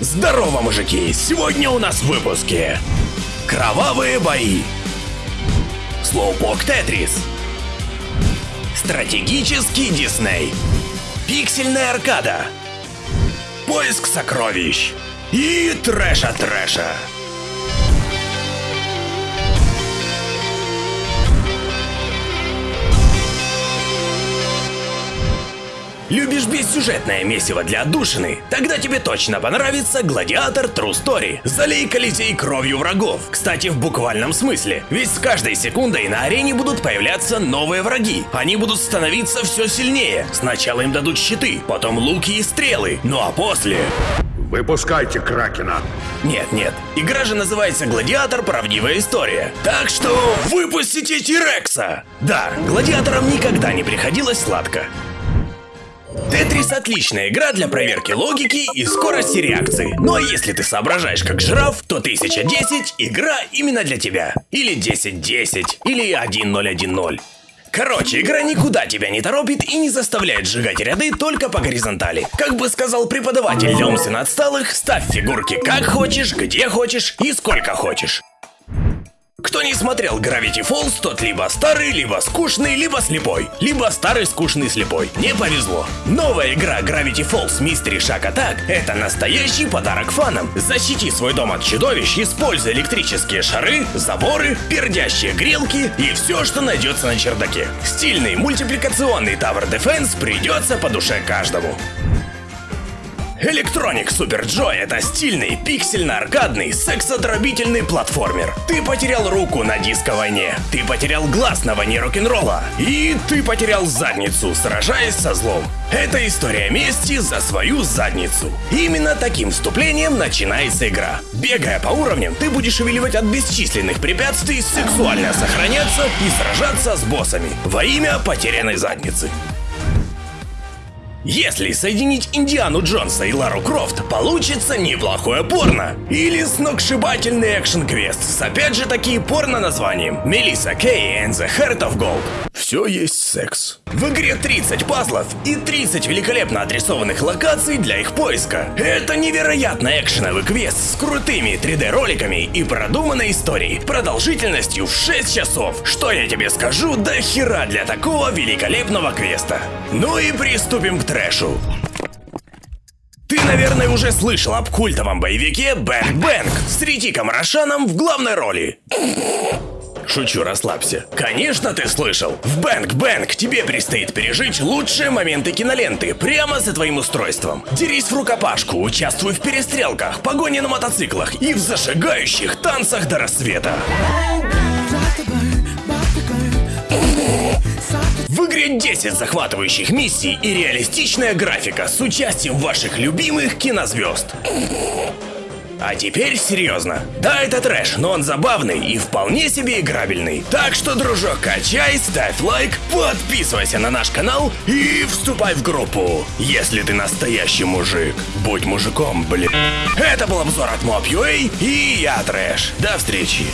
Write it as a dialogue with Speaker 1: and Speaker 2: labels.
Speaker 1: Здорово, мужики! Сегодня у нас в выпуске Кровавые бои Слоупок Тетрис Стратегический Дисней Пиксельная аркада Поиск сокровищ И трэша-трэша Любишь бессюжетное месиво для отдушины? Тогда тебе точно понравится Гладиатор True Story. Залей Колизей кровью врагов. Кстати, в буквальном смысле. Ведь с каждой секундой на арене будут появляться новые враги. Они будут становиться все сильнее. Сначала им дадут щиты, потом луки и стрелы. Ну а после...
Speaker 2: Выпускайте Кракена.
Speaker 1: Нет, нет. Игра же называется Гладиатор. Правдивая история. Так что выпустите Тирекса. Да, гладиаторам никогда не приходилось сладко. Тетрис отличная игра для проверки логики и скорости реакции. Ну а если ты соображаешь как жираф, то 1010 игра именно для тебя. Или 1010, или 1010. Короче, игра никуда тебя не торопит и не заставляет сжигать ряды только по горизонтали. Как бы сказал преподаватель умственно отсталых, ставь фигурки как хочешь, где хочешь и сколько хочешь. Кто не смотрел Gravity Falls, тот либо старый, либо скучный, либо слепой. Либо старый, скучный, слепой. Не повезло. Новая игра Gravity Falls Mystery Shack Attack – это настоящий подарок фанам. Защити свой дом от чудовищ, используя электрические шары, заборы, пердящие грелки и все, что найдется на чердаке. Стильный мультипликационный Tower Defense придется по душе каждому. Electronic Super Joy — это стильный, пиксельно-аркадный, сексотробительный платформер. Ты потерял руку на диско-войне, ты потерял глаз на войне рок-н-ролла, и ты потерял задницу, сражаясь со злом. Это история мести за свою задницу. Именно таким вступлением начинается игра. Бегая по уровням, ты будешь увиливать от бесчисленных препятствий, сексуально сохраняться и сражаться с боссами во имя потерянной задницы. Если соединить Индиану Джонса и Лару Крофт, получится неплохое порно. Или сногсшибательный экшен-квест с опять же таки порно-названием Мелисса Кей and the Heart of Gold. Все есть секс. В игре 30 пазлов и 30 великолепно отрисованных локаций для их поиска. Это невероятно экшеновый квест с крутыми 3D-роликами и продуманной историей, продолжительностью в 6 часов. Что я тебе скажу, до хера для такого великолепного квеста. Ну и приступим к трэшу. Ты, наверное, уже слышал об культовом боевике Бэнк Бэнк с Ритиком Рошаном в главной роли. Шучу, расслабься. Конечно, ты слышал. В Бэнк Бэнк тебе предстоит пережить лучшие моменты киноленты прямо за твоим устройством. Дерись в рукопашку, участвуй в перестрелках, погоне на мотоциклах и в зажигающих танцах до рассвета. В игре 10 захватывающих миссий и реалистичная графика с участием ваших любимых кинозвезд. А теперь серьезно. Да, это трэш, но он забавный и вполне себе играбельный. Так что, дружок, качай, ставь лайк, подписывайся на наш канал и вступай в группу. Если ты настоящий мужик, будь мужиком, блин. Это был обзор от Mob.ua и я Трэш. До встречи.